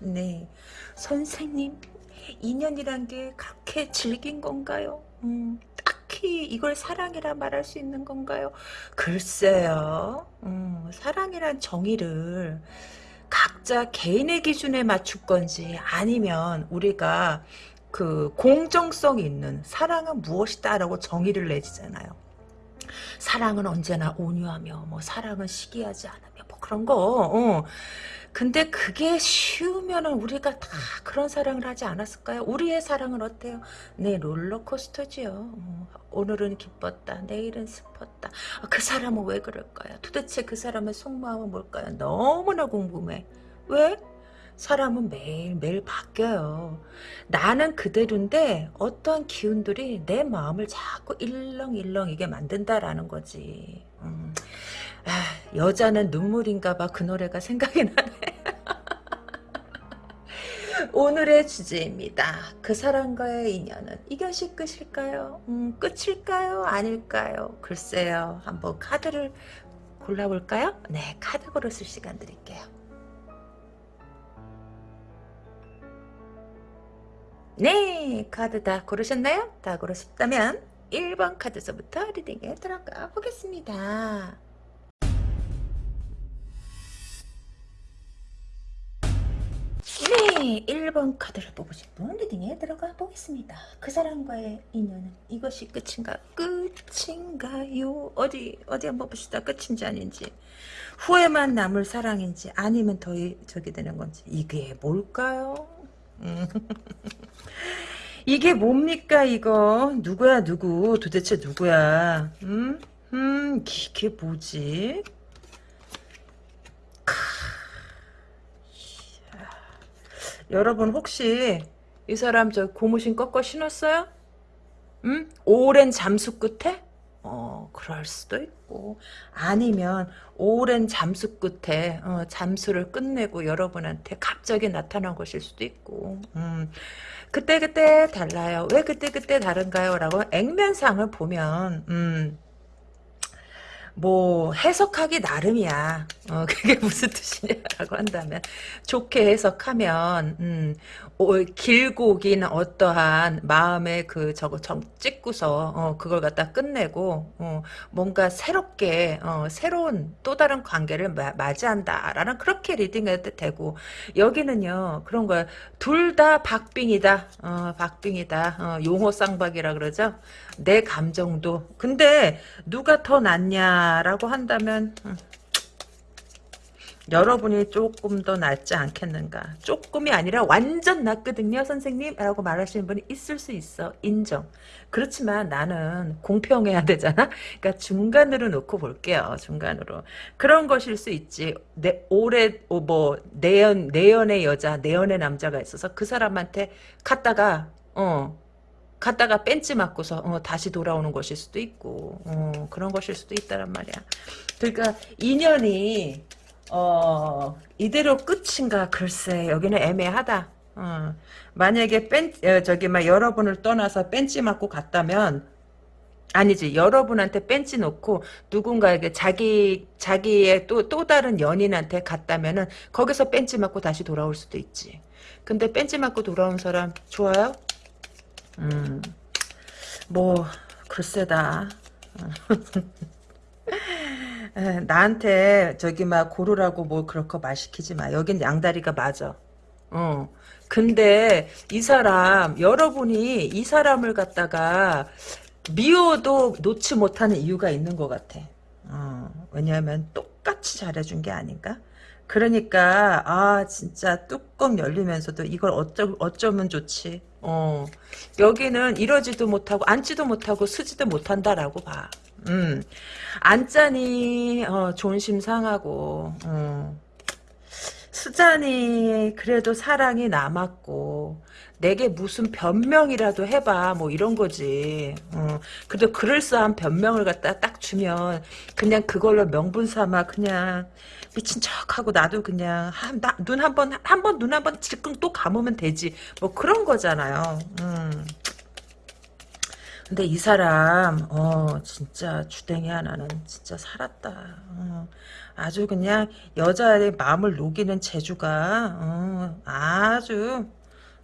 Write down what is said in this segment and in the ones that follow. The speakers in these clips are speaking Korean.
네, 선생님 인연이란 게 그렇게 질긴 건가요? 음, 딱히 이걸 사랑이라 말할 수 있는 건가요? 글쎄요. 음, 사랑이란 정의를 각자 개인의 기준에 맞출 건지 아니면 우리가 그 공정성 있는 사랑은 무엇이다라고 정의를 내지잖아요. 사랑은 언제나 온유하며 뭐 사랑은 시기하지 않으며 뭐 그런 거. 어. 근데 그게 쉬우면은 우리가 다 그런 사랑을 하지 않았을까요? 우리의 사랑은 어때요? 네, 롤러코스터지요. 어, 오늘은 기뻤다. 내일은 슬펐다. 아, 그 사람은 왜 그럴까요? 도대체 그 사람의 속마음은 뭘까요? 너무나 궁금해. 왜? 사람은 매일매일 바뀌어요. 나는 그대로인데 어떠한 기운들이 내 마음을 자꾸 일렁일렁이게 만든다라는 거지. 음. 아, 여자는 눈물인가 봐 그 노래가 생각이 나네. 오늘의 주제입니다. 그 사람과의 인연은 이것이 끝일까요? 음, 끝일까요? 아닐까요? 글쎄요. 한번 카드를 골라볼까요? 네, 카드 고르실 시간 드릴게요. 네, 카드 다 고르셨나요? 다 고르셨다면 1번 카드서부터 리딩에 들어가 보겠습니다. 네, 1번 카드를 뽑으신 분 리딩에 들어가 보겠습니다. 그 사람과의 인연은 이것이 끝인가? 끝인가요? 어디 어디 한번 봅시다. 끝인지 아닌지. 후회만 남을 사랑인지 아니면 더 저기 되는 건지 이게 뭘까요? 음. 이게 뭡니까 이거? 누구야 누구? 도대체 누구야? 음? 음, 이게 뭐지? 여러분 혹시 이 사람 저 고무신 꺾어 신었어요? 음? 오랜 잠수 끝에? 어, 그럴 수도 있고 아니면 오랜 잠수 끝에 어, 잠수를 끝내고 여러분한테 갑자기 나타난 것일 수도 있고 음, 그때그때 달라요. 왜 그때그때 다른가요? 라고 액면상을 보면 음, 뭐 해석하기 나름이야. 어, 그게 무슨 뜻이냐라고 한다면 좋게 해석하면 음, 오, 길고 긴 어떠한 마음의 그 저거 정 찍고서 어, 그걸 갖다 끝내고 어, 뭔가 새롭게 어, 새로운 또 다른 관계를 마, 맞이한다라는 그렇게 리딩해도 되고 여기는요 그런 거야. 둘 다 박빙이다. 어, 박빙이다. 어, 용호 쌍박이라 그러죠? 내 감정도. 근데 누가 더 낫냐 라고 한다면 음, 여러분이 조금 더 낫지 않겠는가? 조금이 아니라 완전 낫거든요 선생님? 라고 말하시는 분이 있을 수 있어. 인정. 그렇지만 나는 공평해야 되잖아? 그러니까 중간으로 놓고 볼게요 중간으로. 그런 것일 수 있지. 내 올해 어, 뭐 내연 내연의 여자 내연의 남자가 있어서 그 사람한테 갔다가 어 갔다가 벤치 맞고서 어, 다시 돌아오는 것일 수도 있고 어, 그런 것일 수도 있다란 말이야. 그러니까 인연이 어, 이대로 끝인가 글쎄 여기는 애매하다. 어, 만약에 벤 어, 저기 막 여러분을 떠나서 벤치 맞고 갔다면 아니지 여러분한테 벤치 놓고 누군가에게 자기 자기의 또 또 다른 연인한테 갔다면은 거기서 벤치 맞고 다시 돌아올 수도 있지. 근데 벤치 맞고 돌아온 사람 좋아요? 음, 뭐 글쎄다. 나한테 저기 막 고르라고 뭐 그렇게 말 시키지 마. 여긴 양다리가 맞아. 어. 근데 이 사람 여러분이 이 사람을 갖다가 미워도 놓지 못하는 이유가 있는 것 같아. 어, 왜냐하면 똑같이 잘해준 게 아닌가? 그러니까 아 진짜 뚜껑 열리면서도 이걸 어쩌, 어쩌면 좋지. 어, 여기는 이러지도 못하고 앉지도 못하고 쓰지도 못한다라고 봐. 음, 앉자니 어, 존심 상하고 어. 쓰자니 그래도 사랑이 남았고 내게 무슨 변명이라도 해봐 뭐 이런 거지. 어, 그래도 그럴싸한 변명을 갖다 딱 주면 그냥 그걸로 명분 삼아 그냥 미친 척하고 나도 그냥 눈 한 번 한 번 눈 한 번 질끈 또 감으면 되지. 뭐 그런 거잖아요. 음. 근데 이 사람 어 진짜 주댕이 하나는 진짜 살았다. 어, 아주 그냥 여자의 마음을 녹이는 재주가 어, 아주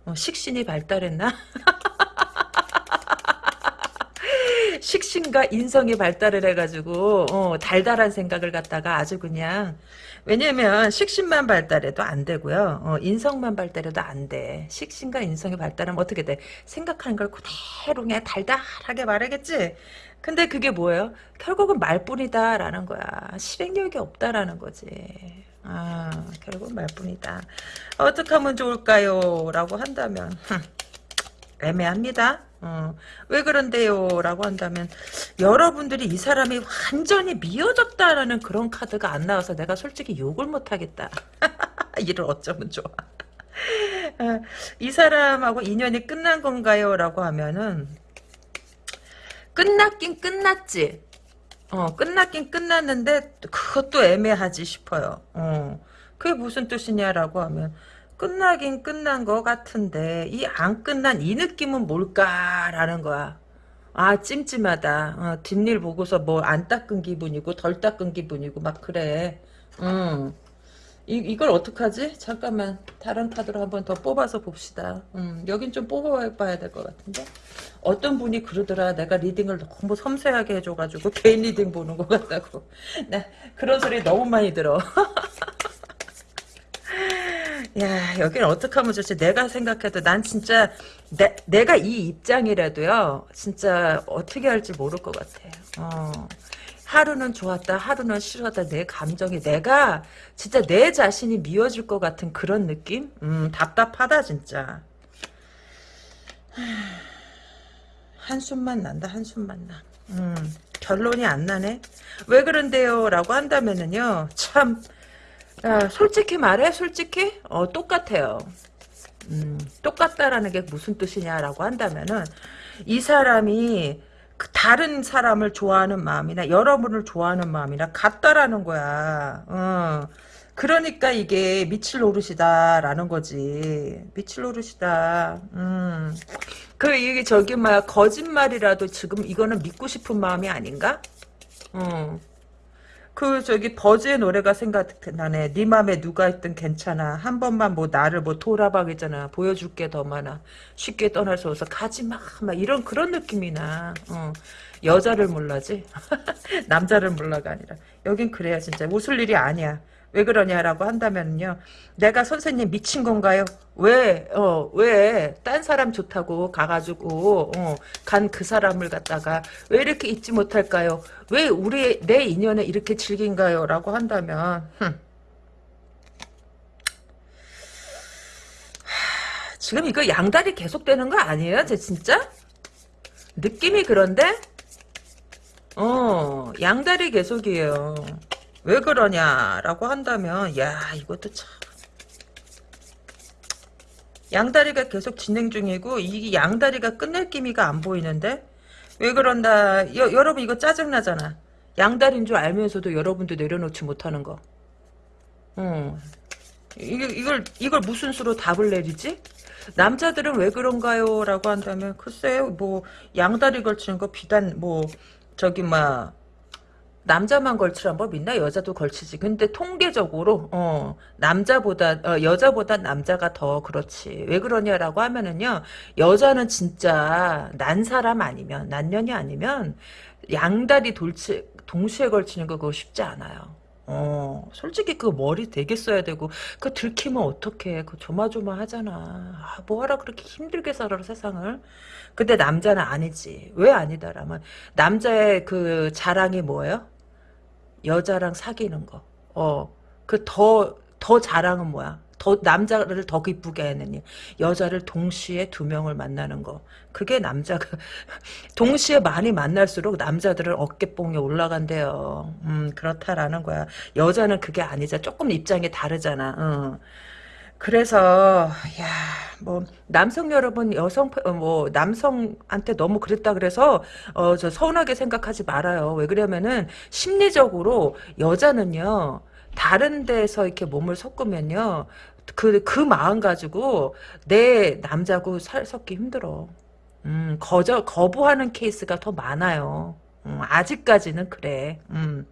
어, 식신이 발달했나? 식신과 인성이 발달을 해가지고 어, 달달한 생각을 갖다가 아주 그냥 왜냐면 식신만 발달해도 안 되고요. 어, 인성만 발달해도 안 돼. 식신과 인성이 발달하면 어떻게 돼? 생각하는 걸 그대로 그냥 달달하게 말하겠지? 근데 그게 뭐예요? 결국은 말뿐이다 라는 거야. 실행력이 없다라는 거지. 아, 결국 말뿐이다. 어떻게 하면 좋을까요? 라고 한다면 애매합니다. 어, 왜 그런데요? 라고 한다면 여러분들이 이 사람이 완전히 미워졌다라는 그런 카드가 안 나와서 내가 솔직히 욕을 못하겠다. 이를 어쩌면 좋아. 어, 이 사람하고 인연이 끝난 건가요? 라고 하면은 끝났긴 끝났지. 어, 끝났긴 끝났는데 그것도 애매하지 싶어요. 어, 그게 무슨 뜻이냐라고 하면 끝나긴 끝난 것 같은데 이 안 끝난 이 느낌은 뭘까라는 거야. 아 찜찜하다. 어, 뒷일 보고서 뭐 안 닦은 기분이고 덜 닦은 기분이고 막 그래. 음. 이, 이걸 어떡하지? 잠깐만 다른 카드로 한번 더 뽑아서 봅시다. 음, 여긴 좀 뽑아봐야 될 것 같은데 어떤 분이 그러더라 내가 reading을 너무 섬세하게 해줘가지고 개인 reading 보는 것 같다고 나 그런 소리 너무 많이 들어 야, 여기는 어떻게 하면 좋지? 내가 생각해도 난 진짜 내, 내가 이 입장이라도요. 진짜 어떻게 할지 모를 것 같아. 어. 하루는 좋았다, 하루는 싫었다. 내 감정이 내가 진짜 내 자신이 미워질 것 같은 그런 느낌? 음, 답답하다 진짜. 한숨만 난다, 한숨만 나. 음, 결론이 안 나네. 왜 그런데요? 라고 한다면은요. 참 야, 솔직히 말해, 솔직히, 어, 똑같아요. 음, 똑같다라는 게 무슨 뜻이냐라고 한다면은, 이 사람이 그 다른 사람을 좋아하는 마음이나 여러분을 좋아하는 마음이나 같다라는 거야. 어. 그러니까 이게 미칠 노릇이다라는 거지. 미칠 노릇이다. 음. 그 이게 저기 뭐야 거짓말이라도 지금 이거는 믿고 싶은 마음이 아닌가? 어. 그 저기 버즈의 노래가 생각나네. 네 맘에 누가 있든 괜찮아. 한 번만 뭐 나를 뭐 돌아봐겠잖아. 보여줄 게 더 많아. 쉽게 떠날 수 없어. 가지마. 막 이런 그런 느낌이 나. 어. 여자를 몰라지. 남자를 몰라가 아니라. 여긴 그래야 진짜 웃을 일이 아니야. 왜 그러냐라고 한다면요. 내가 선생님 미친 건가요? 왜, 어, 왜, 딴 사람 좋다고 가가지고, 어, 간 그 사람을 갖다가 왜 이렇게 잊지 못할까요? 왜 우리, 내 인연에 이렇게 즐긴가요? 라고 한다면, 흠. 지금 이거 양다리 계속되는 거 아니에요? 제 진짜? 느낌이 그런데? 어, 양다리 계속이에요. 왜 그러냐라고 한다면 야 이것도 참 양다리가 계속 진행 중이고 이 양다리가 끝낼 기미가 안 보이는데 왜 그런다 여, 여러분 이거 짜증나잖아 양다리인 줄 알면서도 여러분도 내려놓지 못하는 거 어. 이걸, 이걸 이걸 무슨 수로 답을 내리지? 남자들은 왜 그런가요? 라고 한다면 글쎄요 뭐 양다리 걸치는 거 비단 뭐 저기 막 남자만 걸치란 법 있나? 여자도 걸치지. 근데 통계적으로 어, 남자보다 어, 여자보다 남자가 더 그렇지. 왜 그러냐라고 하면은요. 여자는 진짜 난 사람 아니면 난년이 아니면 양다리 돌치 동시에 걸치는 거 그거 쉽지 않아요. 어, 솔직히 그 머리 되게 써야 되고, 그 들키면 어떡해. 그 조마조마하잖아. 아, 뭐하라 그렇게 힘들게 살아, 세상을. 근데 남자는 아니지. 왜 아니다라면, 남자의 그 자랑이 뭐예요? 여자랑 사귀는 거. 어. 그 더, 더 자랑은 뭐야? 더, 남자를 더 기쁘게 하는 일. 여자를 동시에 두 명을 만나는 거. 그게 남자가, 동시에 많이 만날수록 남자들은 어깨뽕이 올라간대요. 음, 그렇다라는 거야. 여자는 그게 아니자. 조금 입장이 다르잖아. 어. 그래서 야뭐 남성 여러분 여성 어, 뭐 남성한테 너무 그랬다 그래서 어 저 서운하게 생각하지 말아요. 왜 그러면은 심리적으로 여자는요 다른 데서 이렇게 몸을 섞으면요 그 그 마음 가지고 내 남자고 살 섞기 힘들어. 음, 거저, 거부하는 케이스가 더 많아요. 음, 아직까지는 그래. 음.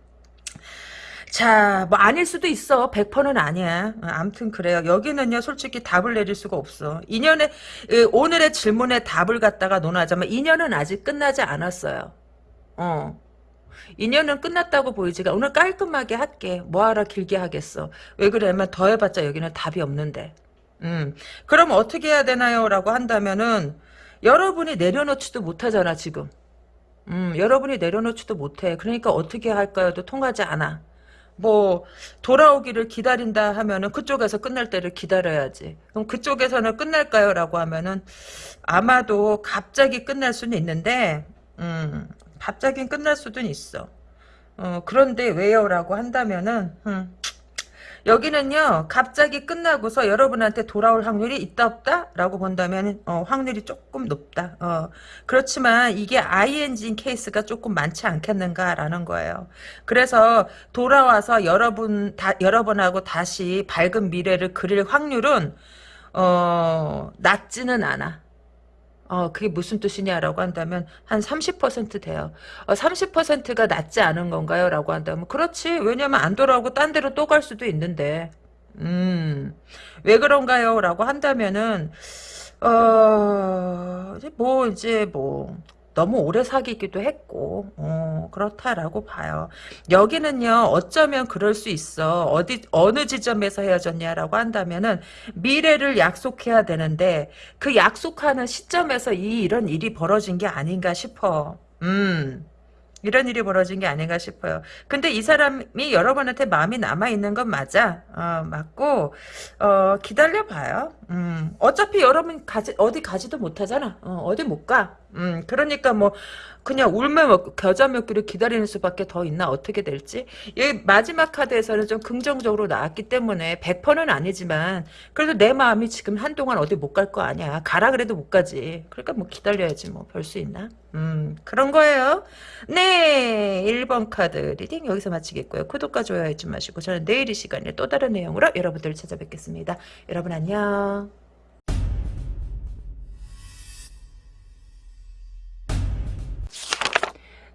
자, 뭐 아닐 수도 있어. 100%는 아니야. 어, 아무튼 그래요. 여기는요, 솔직히 답을 내릴 수가 없어. 인연의 그, 오늘의 질문에 답을 갖다가 논하자면 인연은 아직 끝나지 않았어요. 어. 인연은 끝났다고 보이지가 오늘 깔끔하게 할게. 뭐하러 길게 하겠어. 왜 그러냐면 더 해봤자 여기는 답이 없는데. 음. 그럼 어떻게 해야 되나요? 라고 한다면은 여러분이 내려놓지도 못하잖아 지금. 음, 여러분이 내려놓지도 못해. 그러니까 어떻게 할까요?도 통하지 않아. 뭐 돌아오기를 기다린다 하면은 그쪽에서 끝날 때를 기다려야지. 그럼 그쪽에서는 끝날까요?라고 하면은 아마도 갑자기 끝날 수는 있는데, 음, 갑자기 끝날 수도 있어. 어, 그런데 왜요?라고 한다면은, 음, 여기는요 갑자기 끝나고서 여러분한테 돌아올 확률이 있다 없다? 라고 본다면 어, 확률이 조금 높다. 어, 그렇지만 이게 ING인 케이스가 조금 많지 않겠는가라는 거예요. 그래서 돌아와서 여러분 다, 여러분하고 다시 밝은 미래를 그릴 확률은 어, 낮지는 않아 어, 그게 무슨 뜻이냐라고 한다면 한 30% 돼요. 어, 30%가 낮지 않은 건가요? 라고 한다면 그렇지. 왜냐면 안 돌아오고 딴 데로 또 갈 수도 있는데 음, 왜 그런가요? 라고 한다면은 어, 뭐 이제 뭐 너무 오래 사귀기도 했고 어, 그렇다라고 봐요. 여기는요 어쩌면 그럴 수 있어. 어디 어느 지점에서 헤어졌냐라고 한다면은 미래를 약속해야 되는데 그 약속하는 시점에서 이 이런 일이 벌어진 게 아닌가 싶어. 음. 이런 일이 벌어진 게 아닌가 싶어요. 근데 이 사람이 여러분한테 마음이 남아있는 건 맞아. 어, 맞고, 어, 기다려봐요. 음, 어차피 여러분 가지, 어디 가지도 못하잖아. 어디 못 가. 음, 그러니까 뭐, 그냥 울며 먹고 겨자 먹기를 기다리는 수밖에 더 있나? 어떻게 될지? 이 마지막 카드에서는 좀 긍정적으로 나왔기 때문에 100%는 아니지만 그래도 내 마음이 지금 한동안 어디 못 갈 거 아니야. 가라 그래도 못 가지. 그러니까 뭐 기다려야지 뭐. 별 수 있나? 음 그런 거예요. 네 1번 카드 reading 여기서 마치겠고요. 구독과 좋아요 잊지 마시고 저는 내일 이 시간에 또 다른 내용으로 여러분들을 찾아뵙겠습니다. 여러분 안녕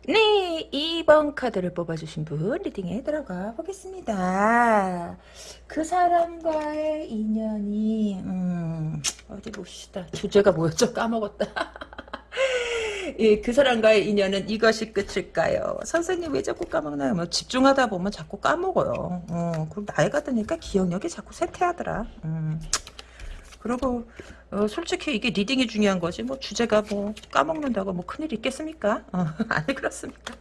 네, 2번 카드를 뽑아주신 분 리딩에 들어가 보겠습니다. 그 사람과의 인연이 음, 어디 봅시다. 주제가 뭐였죠? 까먹었다. 예, 그 사람과의 인연은 이것이 끝일까요? 선생님 왜 자꾸 까먹나요? 뭐 집중하다 보면 자꾸 까먹어요. 어, 그리고 나이가 드니까 기억력이 자꾸 쇠퇴하더라. 음. 그리고 어, 솔직히 이게 reading이 중요한 거지 뭐 주제가 뭐 까먹는다고 뭐 큰일 있겠습니까? 어, 아니 그렇습니까?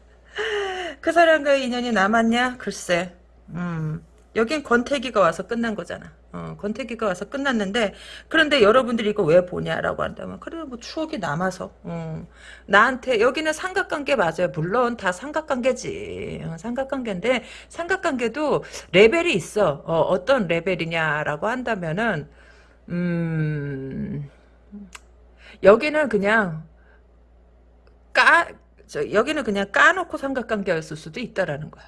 그 사람과의 인연이 남았냐? 글쎄 음, 여긴 권태기가 와서 끝난 거잖아. 어, 권태기가 와서 끝났는데 그런데 여러분들이 이거 왜 보냐라고 한다면 그래 뭐 추억이 남아서 어, 나한테 여기는 삼각관계 맞아요. 물론 다 삼각관계지. 어, 삼각관계인데 삼각관계도 레벨이 있어. 어, 떤 레벨이냐라고 한다면은 음, 여기는 그냥 까, 저, 여기는 그냥 까놓고 삼각관계였을 수도 있다라는 거야.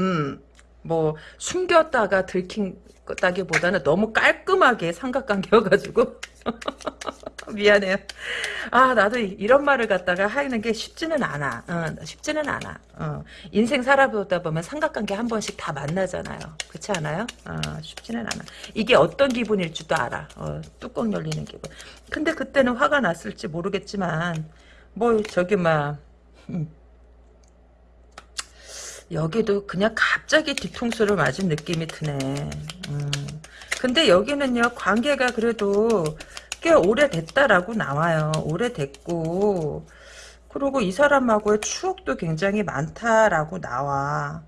음, 뭐, 숨겼다가 들킨 다기보다는 너무 깔끔하게 삼각관계여가지고 미안해요. 아 나도 이런 말을 갖다가 하는 게 쉽지는 않아. 어, 쉽지는 않아. 어, 인생 살아보다 보면 삼각관계 한 번씩 다 만나잖아요. 그렇지 않아요? 어, 쉽지는 않아. 이게 어떤 기분일 줄도 알아. 어, 뚜껑 열리는 기분. 근데 그때는 화가 났을지 모르겠지만 뭐 저기 막 음. 여기도 그냥 갑자기 뒤통수를 맞은 느낌이 드네. 음. 근데 여기는요 관계가 그래도 꽤 오래됐다라고 나와요. 오래됐고 그리고 이 사람하고의 추억도 굉장히 많다라고 나와.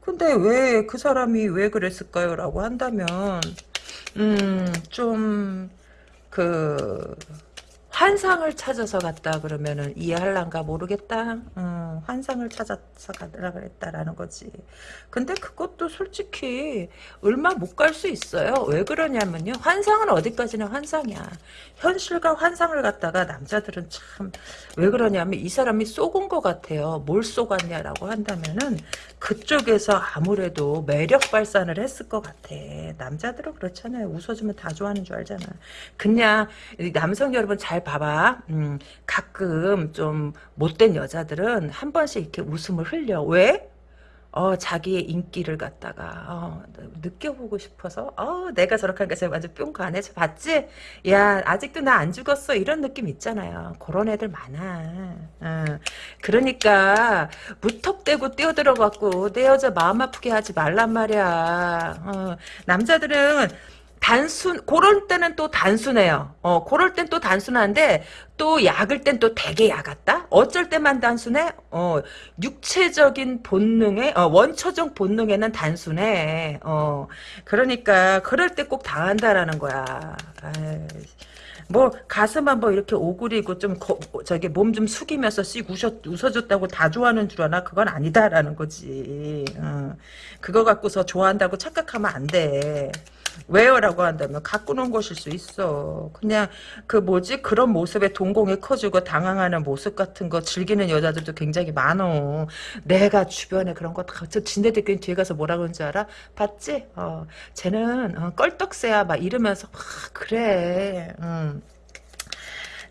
근데 왜 그 사람이 왜 그랬을까요? 라고 한다면 음좀그 환상을 찾아서 갔다 그러면은 이해할란가 모르겠다. 음, 환상을 찾아서 가라 그랬다라는 거지. 근데 그것도 솔직히 얼마 못 갈 수 있어요. 왜 그러냐면요. 환상은 어디까지나 환상이야. 현실과 환상을 갖다가 남자들은 참 왜 그러냐면 이 사람이 쏘은 것 같아요. 뭘 쏘았냐라고 한다면은 그쪽에서 아무래도 매력 발산을 했을 것 같아. 남자들은 그렇잖아요. 웃어주면 다 좋아하는 줄 알잖아. 그냥 남성 여러분 잘 봐봐. 음, 가끔 좀 못된 여자들은 한 번씩 이렇게 웃음을 흘려. 왜? 어, 자기의 인기를 갖다가, 어, 느껴보고 싶어서, 어, 내가 저렇게 하니까 제가 완전 뿅 가네. 저 봤지? 야, 아직도 나 안 죽었어. 이런 느낌 있잖아요. 그런 애들 많아. 어, 그러니까, 무턱대고 뛰어들어갖고, 내 여자 마음 아프게 하지 말란 말이야. 어, 남자들은, 단순 그럴 때는 또 단순해요. 어, 그럴 땐 또 단순한데 또 약을 땐 또 되게 약았다. 어쩔 때만 단순해? 어, 육체적인 본능에 어, 원초적 본능에는 단순해. 어, 그러니까 그럴 때 꼭 당한다라는 거야. 아이. 뭐 가슴 한번 이렇게 오그리고 좀 거, 저기 몸 좀 숙이면서 씩 웃어, 웃어줬다고 다 좋아하는 줄 아나 그건 아니다라는 거지. 어. 그거 갖고서 좋아한다고 착각하면 안 돼. 왜요 라고 한다면 갖고 논 것일 수 있어. 그냥 그 뭐지 그런 모습에 동공이 커지고 당황하는 모습 같은 거 즐기는 여자들도 굉장히 많어. 내가 주변에 그런 거다저 진대대교인 뒤에 가서 뭐라 그런지 알아? 봤지? 어, 쟤는 어, 껄떡새야 막 이러면서 막 그래. 음.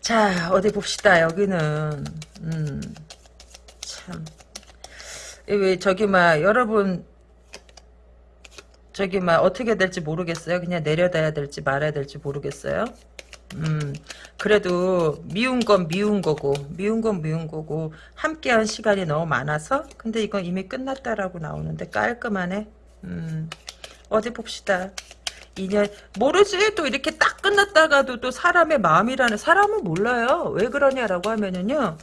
자 어디 봅시다 여기는 음, 참. 왜 저기 막 여러분 저기 막 어떻게 될지 모르겠어요. 그냥 내려다야 될지 말아야 될지 모르겠어요. 음, 그래도 미운 건 미운 거고 미운 건 미운 거고 함께한 시간이 너무 많아서 근데 이건 이미 끝났다라고 나오는데 깔끔하네. 음, 어디 봅시다. 인연 모르지 또 이렇게 딱 끝났다가도 또 사람의 마음이라는 사람은 몰라요. 왜 그러냐라고 하면은요.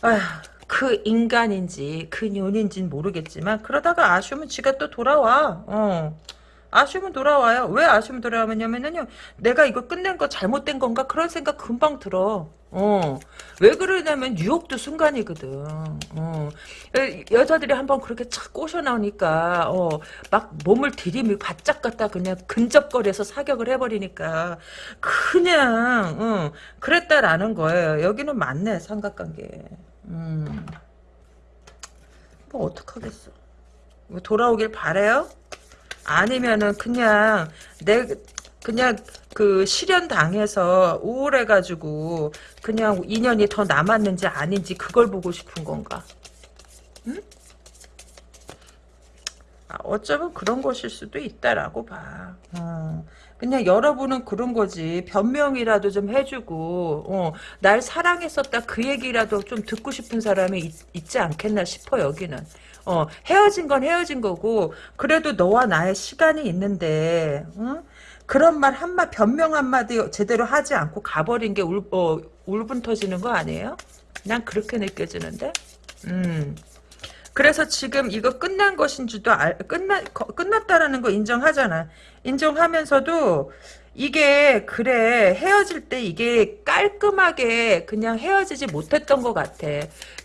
아휴 그 인간인지 그 년인지는 모르겠지만 그러다가 아쉬우면 지가 또 돌아와. 어. 아쉬우면 돌아와요. 왜 아쉬우면 돌아오냐면요. 내가 이거 끝낸 거 잘못된 건가? 그런 생각 금방 들어. 어. 왜 그러냐면 유혹도 순간이거든. 어. 여자들이 한번 그렇게 착 꼬셔 나오니까 어, 막 몸을 들이밀 바짝 갖다 그냥 근접거려서 사격을 해버리니까 그냥 어, 그랬다라는 거예요. 여기는 맞네 삼각관계. 음. 뭐 어떡하겠어. 뭐 돌아오길 바래요? 아니면은 그냥 내 그냥 그 실현 당해서 우울해가지고 그냥 인연이 더 남았는지 아닌지 그걸 보고 싶은 건가? 응? 아, 어쩌면 그런 것일 수도 있다라고 봐. 어. 그냥 여러분은 그런 거지. 변명이라도 좀 해주고, 어, 날 사랑했었다 그 얘기라도 좀 듣고 싶은 사람이 있, 지 않겠나 싶어, 여기는. 어, 헤어진 건 헤어진 거고, 그래도 너와 나의 시간이 있는데, 어? 그런 말 한마, 변명 한마디 제대로 하지 않고 가버린 게 울, 어, 울분 터지는 거 아니에요? 난 그렇게 느껴지는데? 음. 그래서 지금 이거 끝난 것인 줄도 알, 끝나, 끝났다라는 거 인정하잖아. 인정하면서도 이게 그래 헤어질 때 이게 깔끔하게 그냥 헤어지지 못했던 것 같아.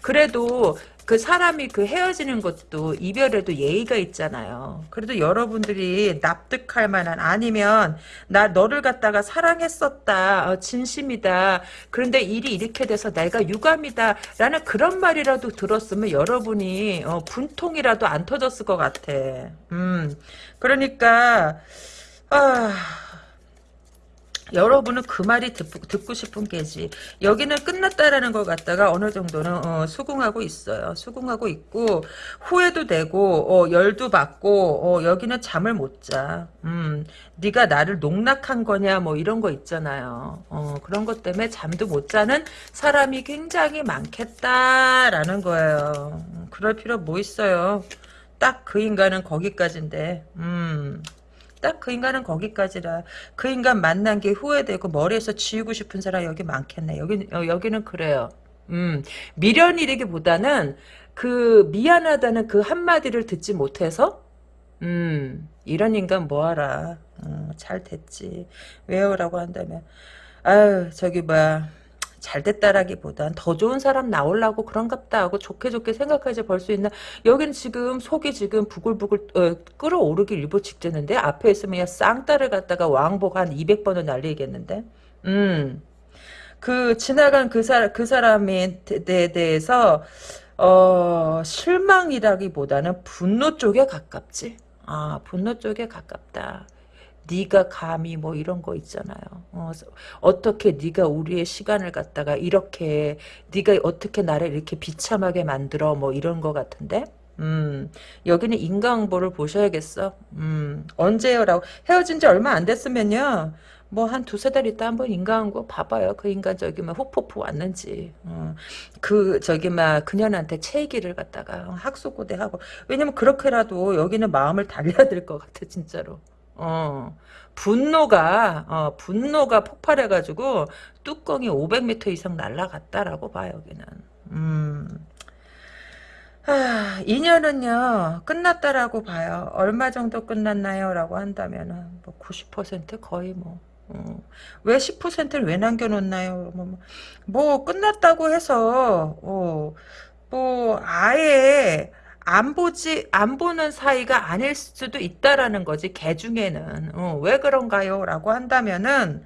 그래도 그 사람이 그 헤어지는 것도 이별에도 예의가 있잖아요. 그래도 여러분들이 납득할 만한 아니면 나 너를 갖다가 사랑했었다. 어, 진심이다. 그런데 일이 이렇게 돼서 내가 유감이다. 라는 그런 말이라도 들었으면 여러분이 어, 분통이라도 안 터졌을 것 같아. 음. 그러니까 아... 여러분은 그 말이 듣, 고 싶은 게지. 여기는 끝났다라는 걸 갖다가 어느 정도는 어, 수긍하고 있어요. 수긍하고 있고 후회도 되고 어, 열도 받고 어, 여기는 잠을 못 자. 음, 네가 나를 농락한 거냐 뭐 이런 거 있잖아요. 어, 그런 것 때문에 잠도 못 자는 사람이 굉장히 많겠다라는 거예요. 그럴 필요 뭐 있어요. 딱 그 인간은 거기까지인데. 음. 딱 그 인간은 거기까지라. 그 인간 만난 게 후회되고 머리에서 지우고 싶은 사람 여기 많겠네. 여기 어, 여기는 그래요. 음 미련이라기보다는 그 미안하다는 그 한마디를 듣지 못해서 음 이런 인간 뭐하라. 어, 잘 됐지. 왜요라고 한다면 아유 저기 뭐야. 잘 됐다라기보단 더 좋은 사람 나오려고 그런갑다 하고 좋게 좋게 생각하지 벌 수 있나 여기는 지금 속이 지금 부글부글 어, 끓어오르기 일보 직전인데 앞에 있으면 쌍따를 갖다가 왕복 한 200번은 날리겠는데 음. 그 지나간 그 사람 그 사람에 대해서 어 실망이라기보다는 분노 쪽에 가깝지. 아 분노 쪽에 가깝다. 네가 감히 뭐 이런 거 있잖아요. 어, 어떻게 네가 우리의 시간을 갖다가 이렇게 네가 어떻게 나를 이렇게 비참하게 만들어 뭐 이런 거 같은데 음, 여기는 인강보를 보셔야겠어. 음, 언제요라고 헤어진 지 얼마 안 됐으면요. 뭐 한 두세 달 있다 한번 인간한 봐봐요. 그 인간 저기 막 후포포 왔는지. 어, 그 저기 막 그년한테 체기를 갖다가 학수고대하고 왜냐면 그렇게라도 여기는 마음을 달려야 될 것 같아 진짜로. 어. 분노가 어, 분노가 폭발해가지고 뚜껑이 500m 이상 날라갔다라고 봐 여기는. 음. 아, 인연은요 끝났다라고 봐요. 얼마 정도 끝났나요? 라고 한다면 뭐90% 거의 뭐 어. 왜 10%를 왜 남겨놓나요? 뭐, 뭐, 뭐 끝났다고 해서 어, 뭐 아예 안 보지 안 보는 사이가 아닐 수도 있다라는 거지 개 중에는 어, 왜 그런가요? 라고 한다면은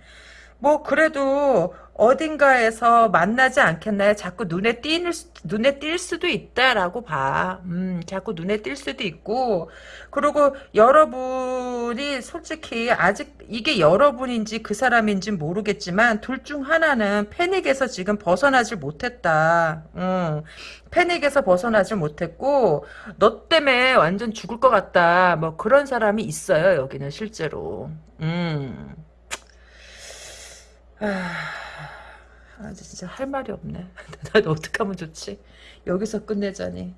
뭐 그래도 어딘가에서 만나지 않겠나요? 자꾸 눈에 띄는 눈에 띌 수도 있다라고 봐. 음, 자꾸 눈에 띌 수도 있고 그리고 여러분이 솔직히 아직 이게 여러분인지 그 사람인지 모르겠지만 둘 중 하나는 패닉에서 지금 벗어나질 못했다. 음, 패닉에서 벗어나질 못했고 너 때문에 완전 죽을 것 같다. 뭐 그런 사람이 있어요. 여기는 실제로. 음. 아, 아 진짜 할 말이 없네. 난 어떡하면 좋지? 여기서 끝내자니.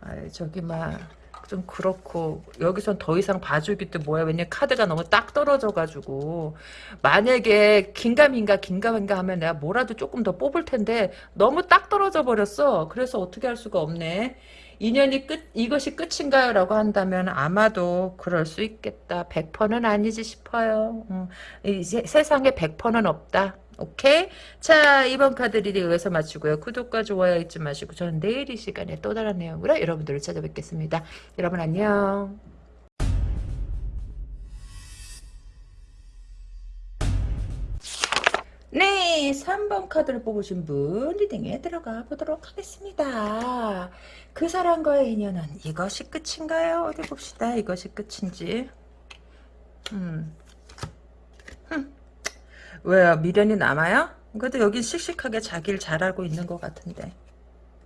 아 저기 막 좀 그렇고 여기선 더 이상 봐주기도 뭐야 왜냐 카드가 너무 딱 떨어져가지고 만약에 긴가민가 긴가민가 하면 내가 뭐라도 조금 더 뽑을 텐데 너무 딱 떨어져 버렸어 그래서 어떻게 할 수가 없네 인연이 끝 이것이 끝인가요? 라고 한다면 아마도 그럴 수 있겠다. 100%는 아니지 싶어요. 음, 이제 세상에 100%는 없다. 오케이? 자, 이번 카드 reading 여기서 마치고요. 구독과 좋아요 잊지 마시고 저는 내일 이 시간에 또 다른 내용으로 여러분들을 찾아뵙겠습니다. 여러분 안녕. 네, 3번 카드를 뽑으신 분 reading에 들어가 보도록 하겠습니다. 그 사람과의 인연은 이것이 끝인가요? 어디 봅시다. 이것이 끝인지. 음. 흠. 왜요? 미련이 남아요? 그래도 여긴 씩씩하게 자기를 잘 알고 있는 것 같은데.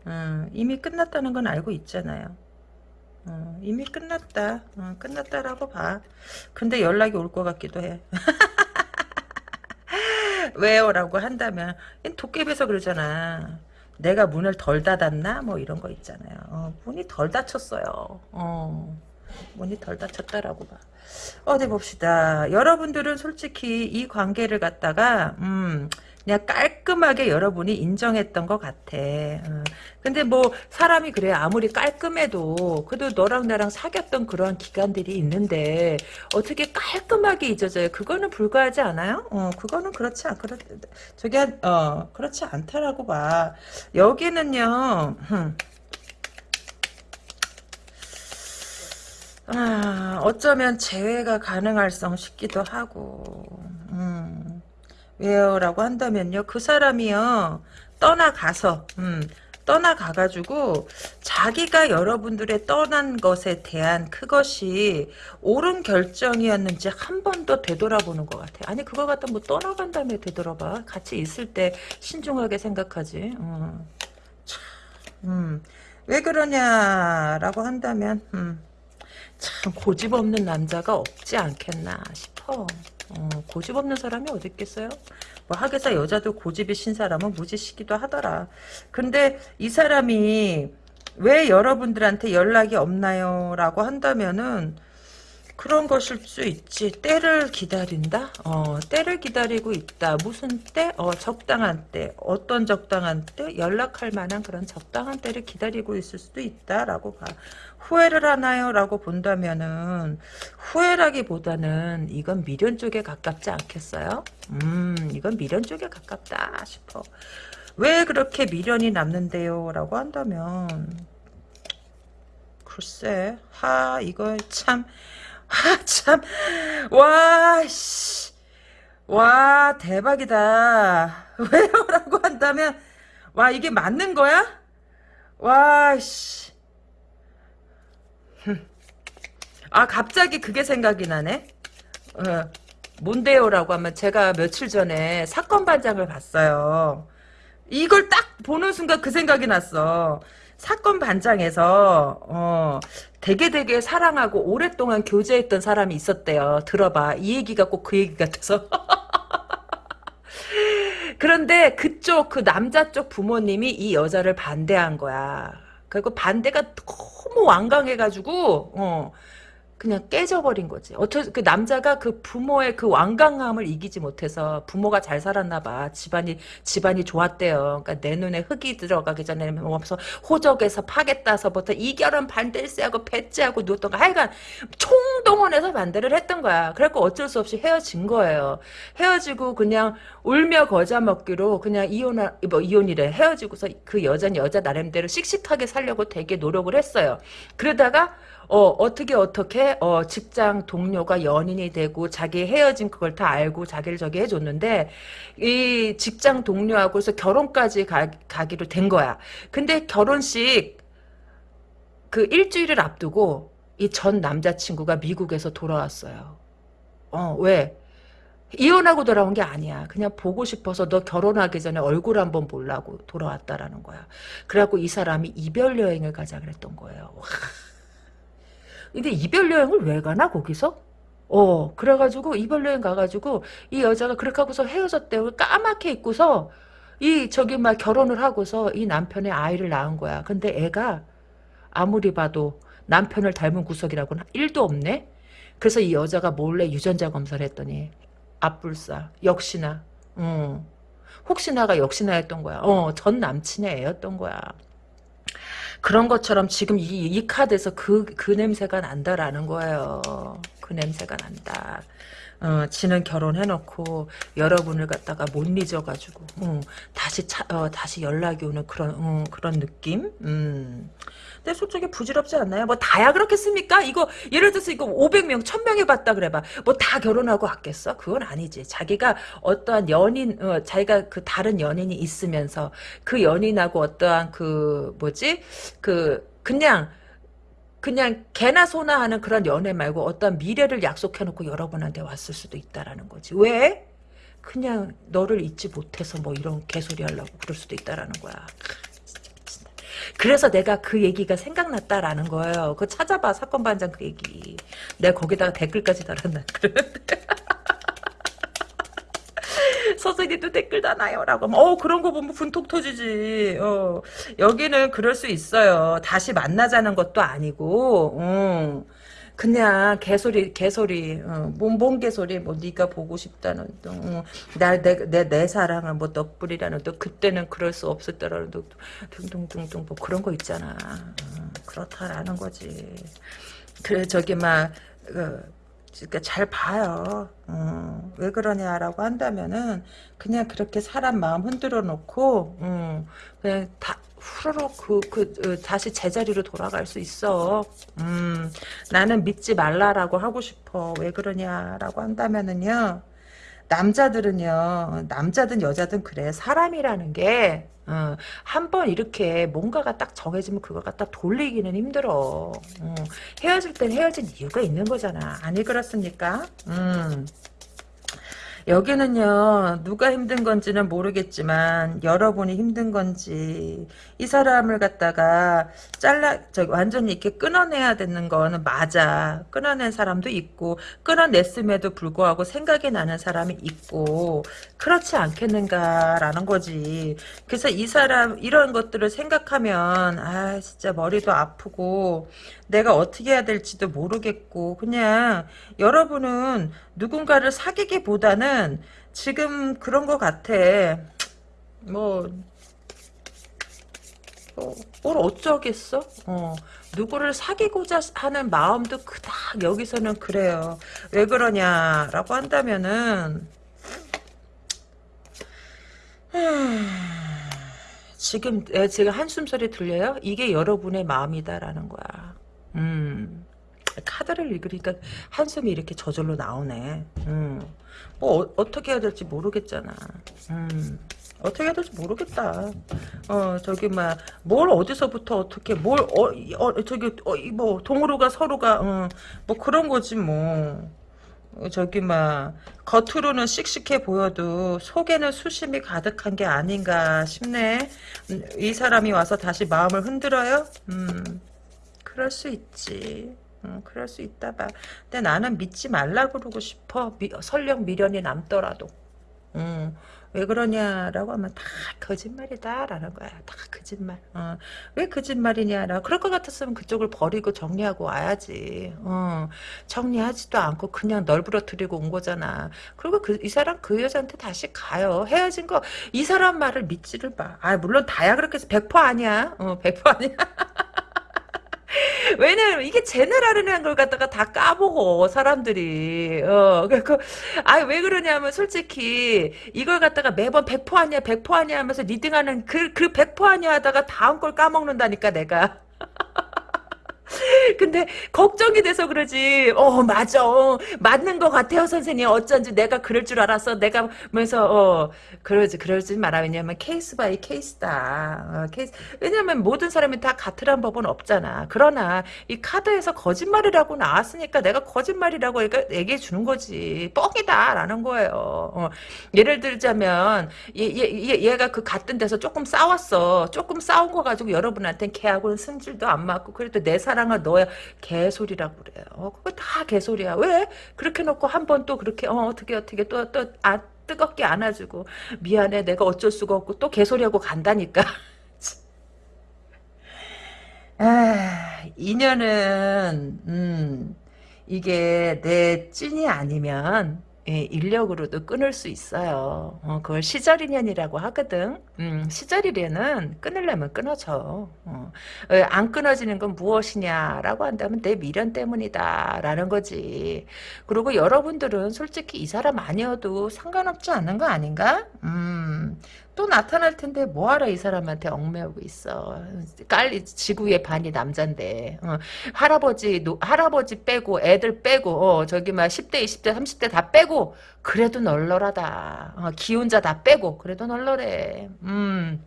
음, 이미 끝났다는 건 알고 있잖아요. 어, 이미 끝났다. 어, 끝났다라고 봐. 근데 연락이 올 것 같기도 해. 왜요? 라고 한다면 도깨비에서 그러잖아. 내가 문을 덜 닫았나? 뭐 이런 거 있잖아요. 어, 문이 덜 닫혔어요. 어, 문이 덜 닫혔다라고 봐. 어디 봅시다. 여러분들은 솔직히 이 관계를 갖다가 음, 그냥 깔끔하게 여러분이 인정했던 것 같아. 어. 근데 뭐 사람이 그래 아무리 깔끔해도 그래도 너랑 나랑 사귀었던 그런 기간들이 있는데 어떻게 깔끔하게 잊어져요? 그거는 불가하지 않아요? 어, 그거는 그렇지 않 그렇 저기 어 그렇지 않다라고 봐. 여기는요. 흠. 아, 어쩌면 재회가 가능할 성 싶기도 하고. 음. 왜요? 라고 한다면요. 그 사람이요. 떠나가서 음, 떠나가가지고 자기가 여러분들의 떠난 것에 대한 그것이 옳은 결정이었는지 한 번 더 되돌아보는 것 같아요. 아니 그거 갖다 뭐 떠나간 다음에 되돌아봐. 같이 있을 때 신중하게 생각하지. 음. 음. 왜 그러냐라고 한다면 음. 참 고집 없는 남자가 없지 않겠나 싶어. 어, 고집 없는 사람이 어디 있겠어요? 뭐 하겠어 여자도 고집이 신 사람은 무지시기도 하더라. 근데 이 사람이 왜 여러분들한테 연락이 없나요? 라고 한다면은 그런 것일 수 있지. 때를 기다린다? 어, 때를 기다리고 있다. 무슨 때? 어, 적당한 때. 어떤 적당한 때? 연락할 만한 그런 적당한 때를 기다리고 있을 수도 있다라고 봐. 후회를 하나요? 라고 본다면은 후회라기보다는 이건 미련 쪽에 가깝지 않겠어요? 음, 이건 미련 쪽에 가깝다 싶어. 왜 그렇게 미련이 남는데요? 라고 한다면 글쎄, 하, 이거 참 아, 참. 와, 씨. 와, 대박이다. 왜요? 라고 한다면, 와, 이게 맞는 거야? 와, 씨. 아, 갑자기 그게 생각이 나네. 어, 뭔데요라고 하면 제가 며칠 전에 사건 반장을 봤어요. 이걸 딱 보는 순간 그 생각이 났어. 사건 반장에서 어 되게 되게 사랑하고 오랫동안 교제했던 사람이 있었대요. 들어봐. 이 얘기가 꼭 그 얘기 같아서. 그런데 그쪽 그 남자 쪽 부모님이 이 여자를 반대한 거야. 그리고 반대가 너무 완강해가지고 어 그냥 깨져버린 거지. 어쩌 그 남자가 그 부모의 그 완강함을 이기지 못해서 부모가 잘 살았나 봐. 집안이 집안이 좋았대요. 그러니까 내 눈에 흙이 들어가기 전에 뭐서 호적에서 파겠다서부터 이결은 반대세하고 배째하고 누웠던 거 하여간 총동원해서 반대를 했던 거야. 그래갖고 어쩔 수 없이 헤어진 거예요. 헤어지고 그냥 울며 거자 먹기로 그냥 이혼 뭐 이혼이래 헤어지고서 그 여자는 여자 나름대로 씩씩하게 살려고 되게 노력을 했어요. 그러다가 어, 어떻게 어떻게 어, 직장 동료가 연인이 되고 자기 헤어진 그걸 다 알고 자기를 저기 해줬는데 이 직장 동료하고서 결혼까지 가, 가기로 된 거야. 근데 결혼식 그 일주일을 앞두고 이 전 남자친구가 미국에서 돌아왔어요. 어, 왜? 이혼하고 돌아온 게 아니야. 그냥 보고 싶어서 너 결혼하기 전에 얼굴 한번 보려고 돌아왔다라는 거야. 그래갖고 이 사람이 이별 여행을 가자 그랬던 거예요. 와. 근데 이별 여행을 왜 가나 거기서? 어 그래가지고 이별 여행 가가지고 이 여자가 그렇게 하고서 헤어졌대요. 까맣게 입고서 이 저기 막 결혼을 하고서 이 남편의 아이를 낳은 거야. 근데 애가 아무리 봐도 남편을 닮은 구석이라고는 1도 없네. 그래서 이 여자가 몰래 유전자 검사를 했더니 앞불사 역시나 음, 혹시나가 역시나 했던 거야. 어, 전 남친의 애였던 거야. 그런 것처럼 지금 이, 이 카드에서 그, 그 냄새가 난다라는 거예요. 그 냄새가 난다. 어, 지는 결혼해놓고 여러분을 갖다가 못 잊어가지고 어, 다시 차, 어, 다시 연락이 오는 그런 어, 그런 느낌. 음. 근데 솔직히 부질없지 않나요? 뭐 다야 그렇겠습니까? 이거 예를 들어서 이거 500명, 1000명이 봤다 그래봐. 뭐 다 결혼하고 왔겠어? 그건 아니지. 자기가 어떠한 연인, 어, 자기가 그 다른 연인이 있으면서 그 연인하고 어떠한 그 뭐지? 그 그냥 그냥 개나 소나 하는 그런 연애 말고 어떤 미래를 약속해놓고 여러분한테 왔을 수도 있다라는 거지. 왜? 그냥 너를 잊지 못해서 뭐 이런 개소리 하려고 그럴 수도 있다라는 거야. 그래서 내가 그 얘기가 생각났다라는 거예요. 그거 찾아봐 사건 반장 그 얘기. 내가 거기다가 댓글까지 달았나 그러는데. 서진이도 댓글 다나요라고 어 그런 거 보면 분통 터지지 어 여기는 그럴 수 있어요 다시 만나자는 것도 아니고 어. 그냥 개소리 개소리 어, 뭔, 뭔 개소리 뭐 네가 보고 싶다는 어, 나내 내 내 사랑은 뭐 너뿐이라는 또 그때는 그럴 수 없었다라는 또 둥둥둥둥 뭐 그런 거 있잖아 어, 그렇다라는 거지 그래 저기 막 어, 그러니까 잘 봐요. 어, 왜 그러냐라고 한다면은 그냥 그렇게 사람 마음 흔들어 놓고 어, 그냥 다 후루룩 그, 그, 그 다시 제자리로 돌아갈 수 있어. 음, 나는 믿지 말라라고 하고 싶어. 왜 그러냐라고 한다면은요. 남자들은요. 남자든 여자든 그래. 사람이라는 게 어, 한번 이렇게 뭔가가 딱 정해지면 그걸 갖다 돌리기는 힘들어. 어, 헤어질 땐 헤어진 이유가 있는 거잖아. 아니 그렇습니까? 음. 여기는요 누가 힘든 건지는 모르겠지만 여러분이 힘든 건지 이 사람을 갖다가 잘라 저 완전히 이렇게 끊어내야 되는 거는 맞아. 끊어낸 사람도 있고 끊어냈음에도 불구하고 생각이 나는 사람이 있고 그렇지 않겠는가라는 거지. 그래서 이 사람 이런 것들을 생각하면 아 진짜 머리도 아프고 내가 어떻게 해야 될지도 모르겠고 그냥 여러분은 누군가를 사귀기보다는 지금 그런 것 같아. 뭐, 뭐, 뭘 어쩌겠어? 어, 누구를 사귀고자 하는 마음도 그닥 여기서는 그래요. 왜 그러냐라고 한다면은 지금 제가 한숨 소리 들려요? 이게 여러분의 마음이다라는 거야. 음. 카드를 읽으니까 한숨이 이렇게 저절로 나오네. 음. 뭐 어, 떻게 해야 될지 모르겠잖아. 음. 어떻게 해야 될지 모르겠다. 어 저기 막 뭘 어디서부터 어떻게 뭘 어, 어 저기 어, 뭐 동으로가 서로가 어, 뭐 그런 거지 뭐. 어, 저기 막 겉으로는 씩씩해 보여도 속에는 수심이 가득한 게 아닌가 싶네. 음, 이 사람이 와서 다시 마음을 흔들어요? 음, 그럴 수 있지. 음, 그럴 수 있다 봐. 근데 나는 믿지 말라 그러고 싶어. 미, 설령 미련이 남더라도. 음, 왜 그러냐라고 하면 다 거짓말이다라는 거야. 다 거짓말. 어, 왜 거짓말이냐라. 그럴 것 같았으면 그쪽을 버리고 정리하고 와야지. 어, 정리하지도 않고 그냥 널브러뜨리고 온 거잖아. 그리고 그, 이 사람 그 여자한테 다시 가요. 헤어진 거 이 사람 말을 믿지를 마. 아 물론 다야 그렇게 해서 100% 아니야. 어, 100% 아니야. 왜냐면 이게 general이라는 걸 갖다가 다 까보고 사람들이. 어 그그 아왜 그러냐면 솔직히 이걸 갖다가 매번 100% 아니야 100% 아니야 하면서 reading하는 그그 100% 아니야 하다가 다음 걸 까먹는다니까 내가 근데 걱정이 돼서 그러지. 어 맞아. 어, 맞는 것 같아요 선생님. 어쩐지 내가 그럴 줄 알았어. 내가 면서 어 그러지 그러지 마라. 왜냐면 case by case다. 어, 케이스. 왜냐면 모든 사람이 다 같으란 법은 없잖아. 그러나 이 카드에서 거짓말이라고 나왔으니까 내가 거짓말이라고 얘기해 주는 거지. 뻥이다라는 거예요. 어, 예를 들자면 얘, 얘, 얘가 그 갔던 데서 조금 싸웠어. 조금 싸운 거 가지고 여러분한테는 걔하고는 승질도 안 맞고 그래도 내 사랑을 너야 개소리라고 그래요. 어, 그거 다 개소리야. 왜? 그렇게 놓고 한 번 또 그렇게 어, 어떻게 어떻게 또또 아, 뜨겁게 안아주고 미안해 내가 어쩔 수가 없고 또 개소리하고 간다니까. 아, 인연은 음, 이게 내 찐이 아니면 예, 인력으로도 끊을 수 있어요. 어, 그걸 시절 인연이라고 하거든. 음, 시절이래는 끊으려면 끊어져. 어, 어, 안 끊어지는 건 무엇이냐라고 한다면 내 미련 때문이다라는 거지. 그리고 여러분들은 솔직히 이 사람 아니어도 상관없지 않은 거 아닌가? 음, 또 나타날 텐데 뭐하러 이 사람한테 얽매우고 있어. 깔리 지구의 반이 남잔데 어, 할아버지 노, 할아버지 빼고 애들 빼고 어, 저기 막 10대 20대 30대 다 빼고 그래도 널널하다. 어, 기혼자 다 빼고 그래도 널널해. 음.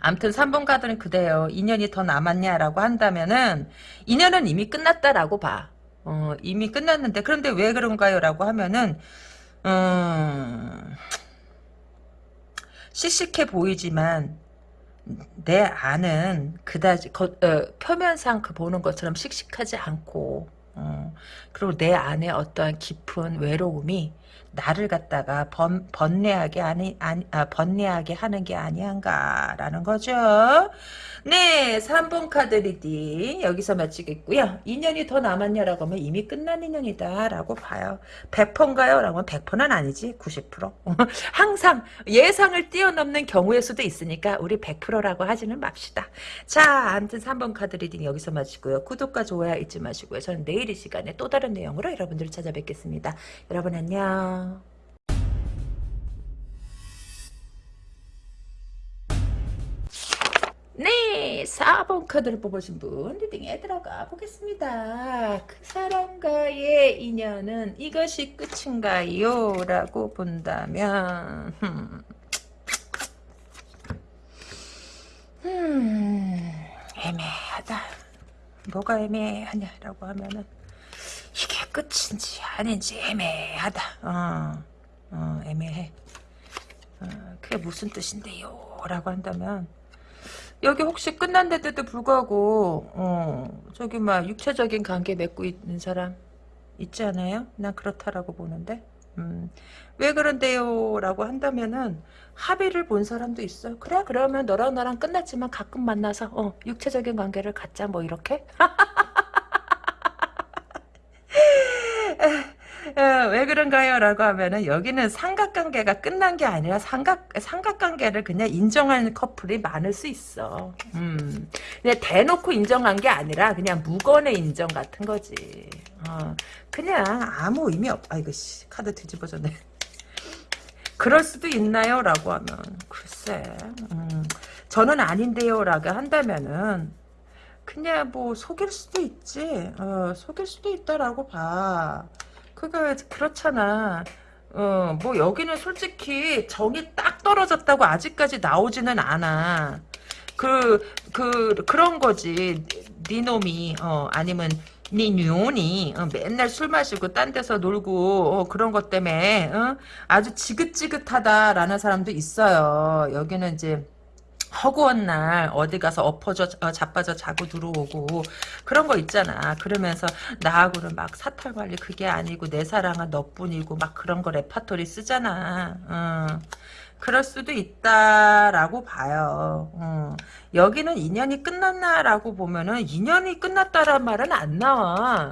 암튼 3번 카드는 그래요. 인연이 더 남았냐라고 한다면은 인연은 이미 끝났다라고 봐. 어, 이미 끝났는데 그런데 왜 그런가요? 라고 하면은 음... 씩씩해 보이지만 내 안은 그다지 거, 어, 표면상 그 보는 것처럼 씩씩하지 않고 어, 그리고 내 안에 어떠한 깊은 외로움이 나를 갖다가 번, 번뇌하게 아니, 아니 아, 번뇌하게 하는 게 아니한가라는 거죠. 네, 3번 카드 reading 여기서 마치겠고요. 인연이 더 남았냐라고 하면 이미 끝난 인연이다라고 봐요. 100%인가요? 라고 하면 100%는 아니지. 90%. 항상 예상을 뛰어넘는 경우의 수도 있으니까 우리 100%라고 하지는 맙시다. 자, 아무튼 3번 카드 reading 여기서 마치고요. 구독과 좋아요 잊지 마시고요. 저는 내일 이 시간에 또 다른 내용으로 여러분들을 찾아뵙겠습니다. 여러분 안녕. 네, 4번 카드를 뽑으신 분 리딩에 들어가 보겠습니다. 그 사람과의 인연은 이것이 끝인가요? 라고 본다면 음, 음 애매하다. 뭐가 애매하냐라고 하면은 이게 끝인지 아닌지 애매하다. 어, 어 애매해. 어, 그게 무슨 뜻인데요? 라고 한다면 여기 혹시 끝난데도 불구하고 어, 저기 막 육체적인 관계 맺고 있는 사람 있지 않아요? 난 그렇다라고 보는데 음, 왜 그런데요? 라고 한다면은 합의를 본 사람도 있어 그래 그러면 너랑 나랑 끝났지만 가끔 만나서 어, 육체적인 관계를 갖자 뭐 이렇게 어, 왜 그런가요? 라고 하면은 여기는 삼각관계가 끝난 게 아니라 삼각, 삼각관계를 그냥 인정하는 커플이 많을 수 있어. 음. 그냥 대놓고 인정한 게 아니라 그냥 무건의 인정 같은 거지. 어. 그냥 아무 의미 없, 아이고, 씨, 카드 뒤집어졌네. 그럴 수도 있나요? 라고 하면, 글쎄, 음. 저는 아닌데요. 라고 한다면은, 그냥 뭐 속일 수도 있지. 어, 속일 수도 있다라고 봐. 그게 그렇잖아. 어, 뭐 여기는 솔직히 정이 딱 떨어졌다고 아직까지 나오지는 않아. 그, 그, 그런 거지. 네 놈이, 어, 아니면 네 뉴온이 어, 맨날 술 마시고 딴 데서 놀고 어, 그런 것 때문에 어? 아주 지긋지긋하다라는 사람도 있어요. 여기는 이제 허구한 날 어디 가서 엎어져 어, 자빠져 자고 들어오고 그런 거 있잖아. 그러면서 나하고는 막 사탈 관리 그게 아니고 내 사랑은 너뿐이고 막 그런 거 레파토리 쓰잖아. 어. 그럴 수도 있다라고 봐요. 어. 여기는 인연이 끝났나라고 보면은 인연이 끝났다란 말은 안 나와.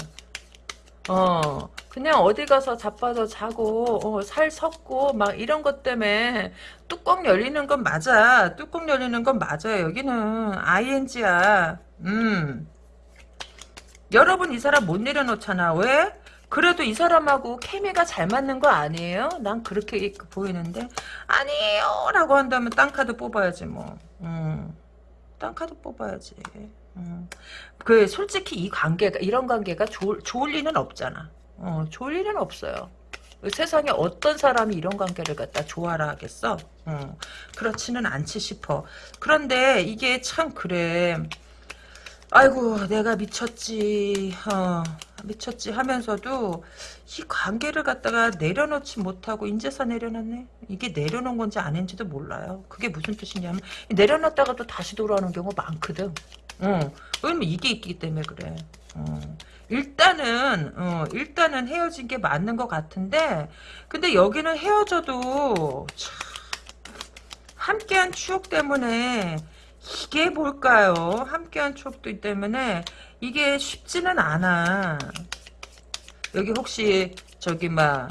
어, 그냥 어디 가서 자빠져 자고, 어, 살 섰고, 막 이런 것 때문에 뚜껑 열리는 건 맞아. 뚜껑 열리는 건 맞아요. 여기는 ING야. 음. 여러분 이 사람 못 내려놓잖아. 왜? 그래도 이 사람하고 케미가 잘 맞는 거 아니에요? 난 그렇게 보이는데 아니에요 라고 한다면 딴 카드 뽑아야지 뭐 음, 딴 카드 뽑아야지 음. 그 솔직히 이 관계가 이런 관계가 좋을, 좋을 리는 없잖아. 어, 좋을 리는 없어요. 세상에 어떤 사람이 이런 관계를 갖다 좋아라 하겠어? 어, 그렇지는 않지 싶어. 그런데 이게 참 그래. 아이고 내가 미쳤지. 어, 미쳤지 하면서도 이 관계를 갖다가 내려놓지 못하고 인제서 내려놨네? 이게 내려놓은 건지 아닌지도 몰라요. 그게 무슨 뜻이냐면 내려놨다가 또 다시 돌아오는 경우가 많거든 어, 왜냐면 이게 있기 때문에 그래 어. 일단은 어, 일단은 헤어진 게 맞는 것 같은데 근데 여기는 헤어져도 참 함께한 추억 때문에 이게 뭘까요? 함께한 추억도 때문에 이게 쉽지는 않아. 여기 혹시 저기 막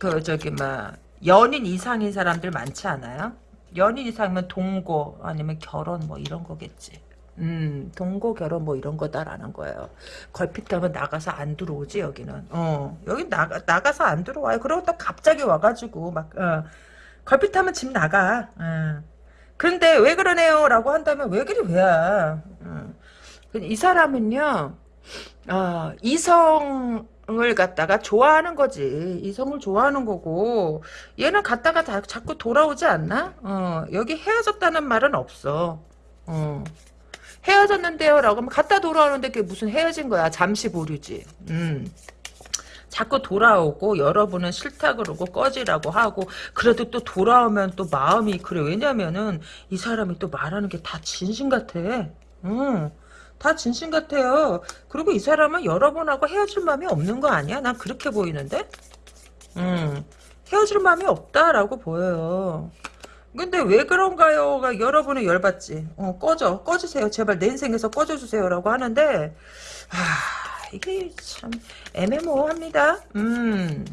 그 저기 막 연인 이상인 사람들 많지 않아요? 연인 이상이면 동거 아니면 결혼 뭐 이런 거겠지. 음, 동거 결혼 뭐 이런 거다라는 거예요. 걸핏하면 나가서 안 들어오지 여기는. 어, 여기 나가 나가서 안 들어와요. 그러고 또 갑자기 와가지고 막 어, 걸핏하면 집 나가. 어. 그런데 왜 그러네요? 라고 한다면 왜 그리 왜야? 음. 이 사람은요, 어, 이성 을 갖다가 좋아하는 거지. 이성을 좋아하는 거고, 얘는 갔다가 다, 자꾸 돌아오지 않나? 어, 여기 헤어졌다는 말은 없어. 어. 헤어졌는데요? 라고 하면 갔다 돌아오는데 그게 무슨 헤어진 거야. 잠시 보류지. 음. 자꾸 돌아오고 여러분은 싫다 그러고 꺼지라고 하고 그래도 또 돌아오면 또 마음이 그래 왜냐면은 이 사람이 또 말하는 게 다 진심 같아 응. 다 진심 같아요 그리고 이 사람은 여러분하고 헤어질 마음이 없는 거 아니야 난 그렇게 보이는데 응. 헤어질 마음이 없다라고 보여요 근데 왜 그런가요가 여러분은 열받지 어, 꺼져 꺼주세요 제발 내 인생에서 꺼져주세요 라고 하는데 아 이게 참 애매모호합니다. 음.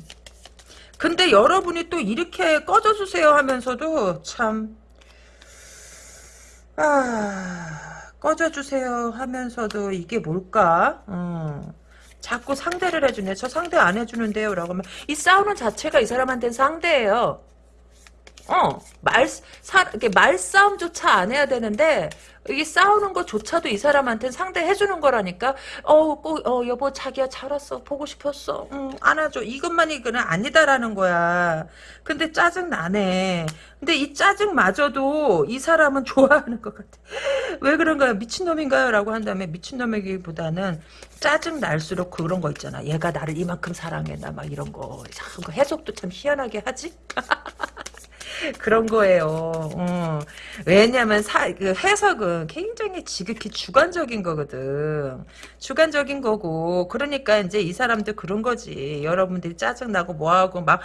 근데 여러분이 또 이렇게 꺼져주세요 하면서도 참, 아, 꺼져주세요 하면서도 이게 뭘까? 어. 자꾸 상대를 해주네. 저 상대 안 해주는데요. 라고 하면 이 싸우는 자체가 이 사람한테는 상대예요. 어, 말, 사, 이렇게 말싸움조차 안 해야 되는데, 이게 싸우는 것조차도 이 사람한테는 상대해주는 거라니까, 어, 꼭, 어, 여보, 자기야, 잘 왔어. 보고 싶었어. 응, 안아줘. 이것만이 그는 아니다라는 거야. 근데 짜증 나네. 근데 이 짜증마저도 이 사람은 좋아하는 것 같아. 왜 그런가요? 미친놈인가요? 라고 한 다음에 미친놈이기보다는 짜증 날수록 그런 거 있잖아. 얘가 나를 이만큼 사랑했나, 막 이런 거. 참, 그 해석도 참 희한하게 하지? 그런 거예요. 어. 왜냐면 사, 그 해석은 굉장히 지극히 주관적인 거거든. 주관적인 거고 그러니까 이제 이 사람들 그런 거지. 여러분들이 짜증나고 뭐하고 막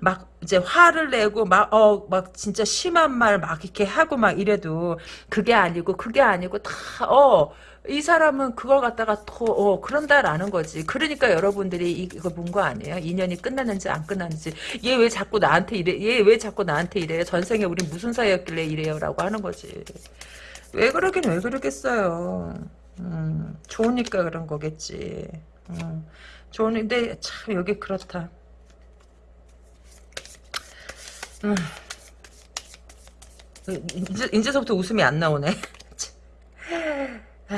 막 이제 화를 내고 막 어 막 진짜 심한 말 막 이렇게 하고 막 이래도 그게 아니고 그게 아니고 다어 이 사람은 그걸 갖다가 더 어, 그런다라는 거지. 그러니까 여러분들이 이거 본 거 아니에요? 인연이 끝났는지 안 끝났는지. 얘 왜 자꾸 나한테 이래? 얘 왜 자꾸 나한테 이래? 전생에 우리 무슨 사이였길래 이래요?라고 하는 거지. 왜 그러긴 왜 그러겠어요. 음, 좋으니까 그런 거겠지. 음, 좋은데 참 여기 그렇다. 음. 이제, 이제서부터 웃음이 안 나오네. 하,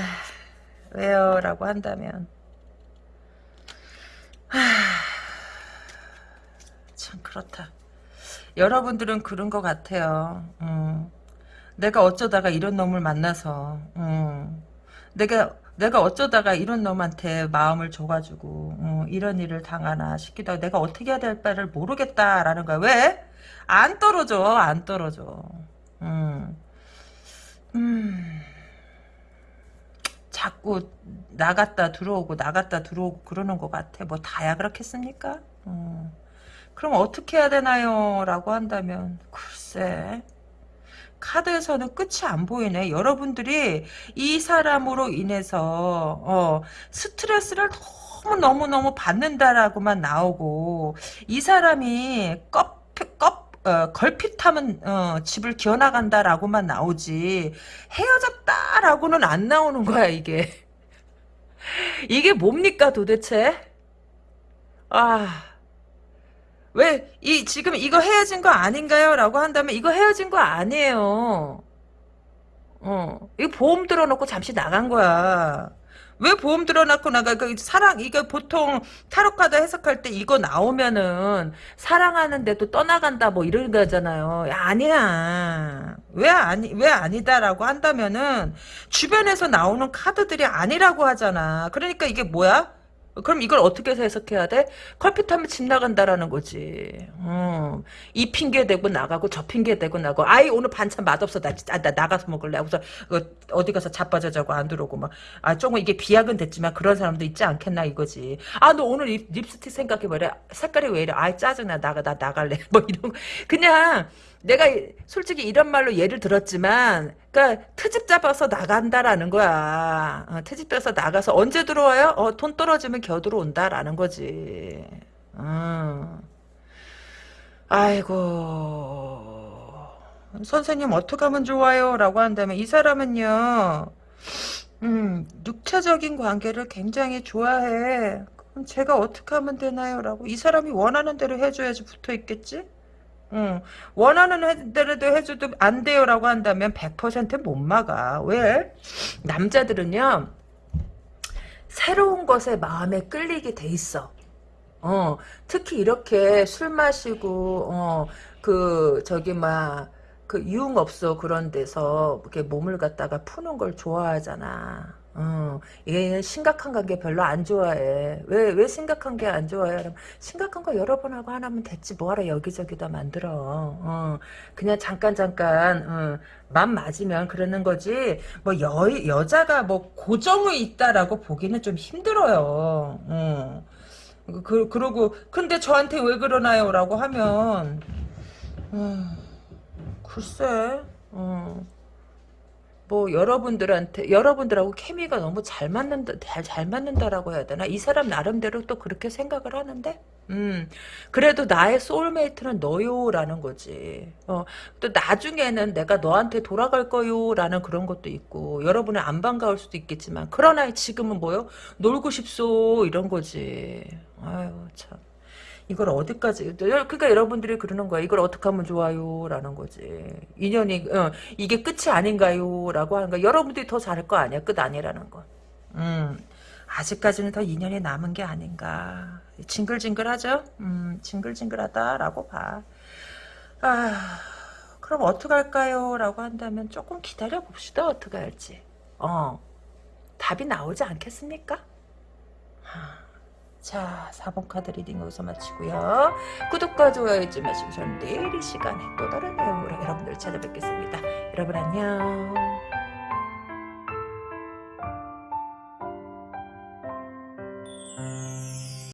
왜요? 라고 한다면 하, 참 그렇다. 여러분들은 그런 것 같아요. 음, 내가 어쩌다가 이런 놈을 만나서 음, 내가 내가 어쩌다가 이런 놈한테 마음을 줘가지고 어, 이런 일을 당하나 싶기도 하고 내가 어떻게 해야 될 바를 모르겠다라는 거야. 왜? 안 떨어져. 안 떨어져. 음. 음. 자꾸 나갔다 들어오고 나갔다 들어오고 그러는 것 같아. 뭐 다야 그렇겠습니까? 음. 그럼 어떻게 해야 되나요? 라고 한다면 글쎄 카드에서는 끝이 안 보이네. 여러분들이 이 사람으로 인해서 어, 스트레스를 너무 너무 너무 받는다라고만 나오고 이 사람이 껍, 껍 어, 걸핏하면 어, 집을 기어나간다라고만 나오지 헤어졌다라고는 안 나오는 거야 이게. 이게 뭡니까 도대체? 아. 왜, 이, 지금 이거 헤어진 거 아닌가요? 라고 한다면 이거 헤어진 거 아니에요. 어, 이거 보험 들어놓고 잠시 나간 거야. 왜 보험 들어놓고 나가? 그 사랑, 이거 보통 타로카드 해석할 때 이거 나오면은 사랑하는데도 떠나간다 뭐 이런 거잖아요. 야, 아니야. 왜 아니, 왜 아니다라고 한다면은 주변에서 나오는 카드들이 아니라고 하잖아. 그러니까 이게 뭐야? 그럼 이걸 어떻게 해석해야 돼? 컬핏하면 집 나간다라는 거지. 어. 이 핑계 대고 나가고 저 핑계 대고 나가고 아이 오늘 반찬 맛없어 나, 아, 나 나가서 먹을래. 그래서 어디 가서 자빠져 자고 안 들어오고 막아 조금 이게 비약은 됐지만 그런 사람도 있지 않겠나 이거지. 아 너 오늘 립, 립스틱 생각해봐라. 색깔이 왜 이래? 아이 짜증나 나가 나 나갈래. 뭐 이런 거 그냥 내가 솔직히 이런 말로 예를 들었지만 그러니까 트집 잡아서 나간다라는 거야. 어, 트집 잡아서 나가서 언제 들어와요? 어, 돈 떨어지면 겨 들어온다라는 거지. 어. 아이고 선생님 어떻게 하면 좋아요? 라고 한다면 이 사람은요 음, 육체적인 관계를 굉장히 좋아해. 그럼 제가 어떻게 하면 되나요? 라고 이 사람이 원하는 대로 해줘야지 붙어 있겠지? 응. 원하는 대로도 해줘도 안 돼요라고 한다면 100%못 막아. 왜? 남자들은요. 새로운 것에 마음에 끌리게 돼 있어. 어, 특히 이렇게 술 마시고 어, 그 저기 막 그 유흥업소 그런 데서 이렇게 몸을 갖다가 푸는 걸 좋아하잖아. 어, 얘는 심각한 관계 별로 안 좋아해. 왜, 왜 심각한 게 안 좋아해? 심각한 거 여러 번 하고 하나면 됐지. 뭐하러 여기저기 다 만들어. 어, 그냥 잠깐, 잠깐, 어, 맘 맞으면 그러는 거지. 뭐, 여, 여자가 뭐, 고정이 있다라고 보기는 좀 힘들어요. 어. 그, 그러고, 근데 저한테 왜 그러나요? 라고 하면, 음, 글쎄, 어. 뭐 여러분들한테 여러분들하고 케미가 너무 잘 맞는다 잘, 잘 맞는다라고 해야 되나? 이 사람 나름대로 또 그렇게 생각을 하는데? 음. 그래도 나의 소울메이트는 너요라는 거지. 어또 나중에는 내가 너한테 돌아갈 거요라는 그런 것도 있고 여러분은 안 반가울 수도 있겠지만 그러나 지금은 뭐요? 놀고 싶소 이런 거지. 아유 참 이걸 어디까지 그러니까 여러분들이 그러는 거야. 이걸 어떻게 하면 좋아요? 라는 거지. 인연이 어, 이게 끝이 아닌가요? 라고 하는 거야. 여러분들이 더 잘할 거 아니야. 끝 아니라는 거. 음, 아직까지는 더 인연이 남은 게 아닌가. 징글징글하죠? 음, 징글징글하다라고 봐. 아, 그럼 어떡할까요? 라고 한다면 조금 기다려 봅시다. 어떻게 할지. 어 답이 나오지 않겠습니까 자 4번 카드 reading 여기서 마치고요. 구독과 좋아요 잊지 마시고 저는 내일 이 시간에 또 다른 내용으로 여러분들 찾아뵙겠습니다. 여러분 안녕.